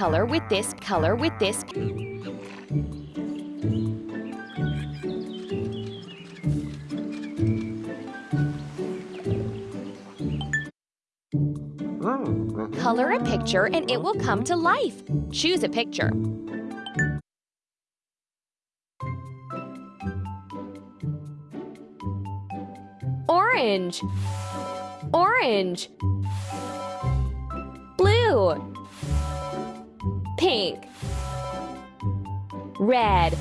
color with this color with this. Color a picture and it will come to life. Choose a picture. Orange. Orange. Blue. Pink. Red.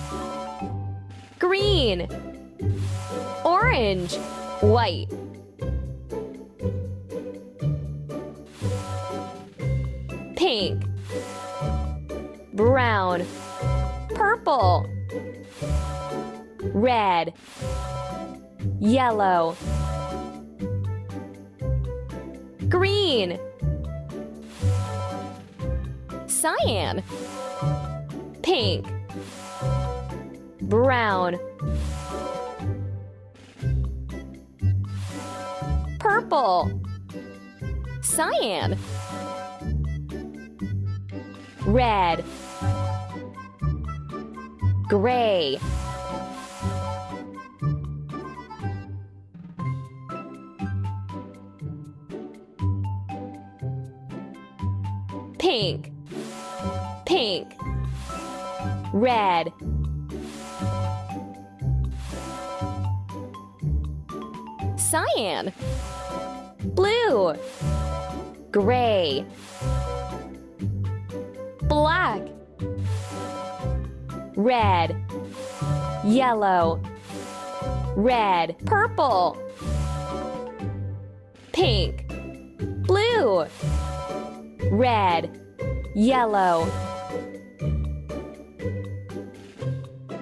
Green. Orange. White. Pink. Brown. Purple. Red. Yellow. Green. Cyan. Pink. Brown. Purple. Cyan. Red. Gray. Pink. Pink. Red. Cyan. Blue. Gray. Black. Red. Yellow. Red. Purple. Pink. Blue. Red. Yellow.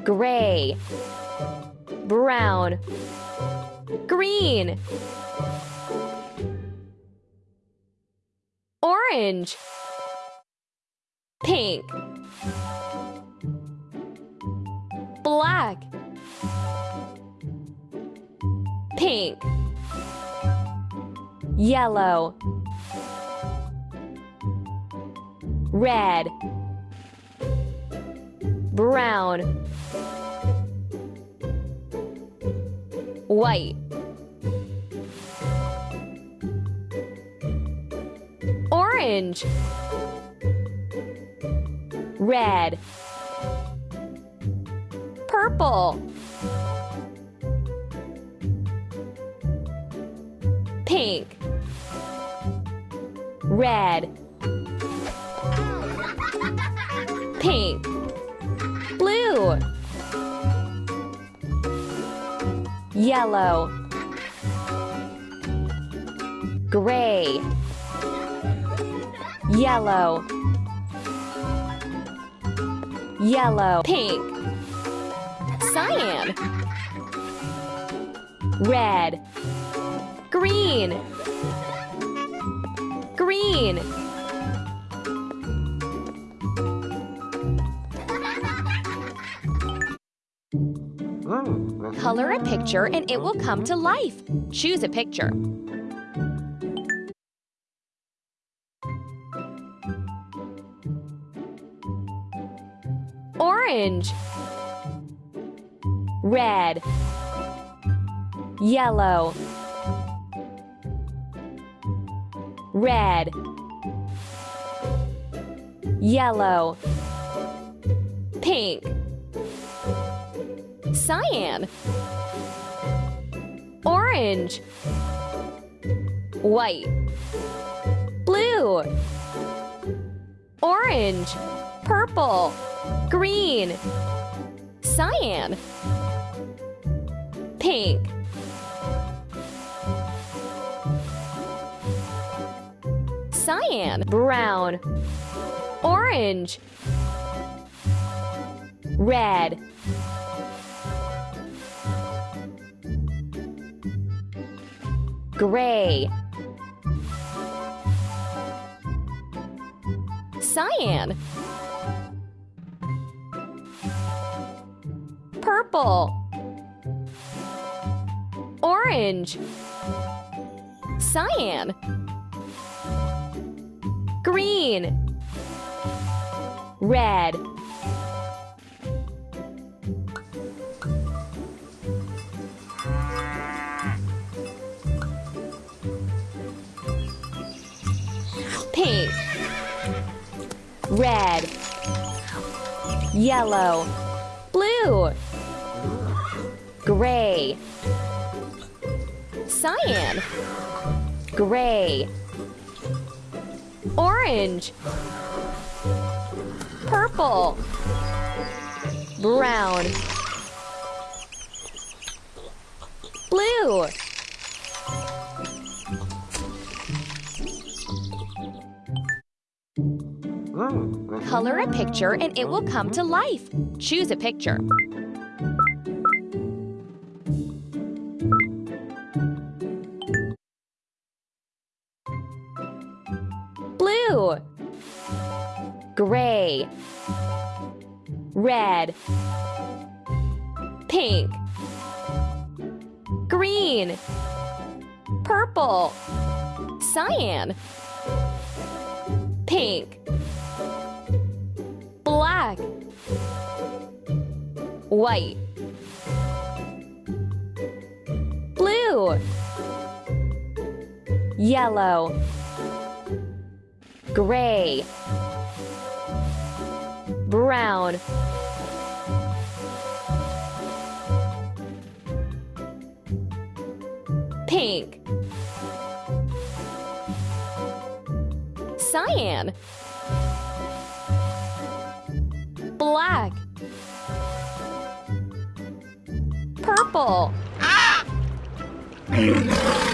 Gray. Brown. Green. Orange. Pink. Black. Pink. Yellow. Red. Brown. White. Orange. Red. Purple. Pink. Red. Pink. Blue. Yellow. Gray. Yellow. Yellow. Pink. Cyan. Red. Green. Green. Color a picture and it will come to life. Choose a picture. Orange. Red. Yellow. Red. Yellow. Pink. Cyan. Orange. White. Blue. Orange. Purple. Green. Cyan. Pink. Cyan. Brown. Orange. Red. Gray. Cyan. Purple. Orange. Cyan. Green. red, red, yellow, blue, gray, cyan, gray, orange, purple, brown, blue, Color a picture and it will come to life. Choose a picture. Blue, gray, red, pink, green, purple, cyan, pink, black, white, blue, yellow, gray, brown, pink, cyan, purple. Ah! Hmm.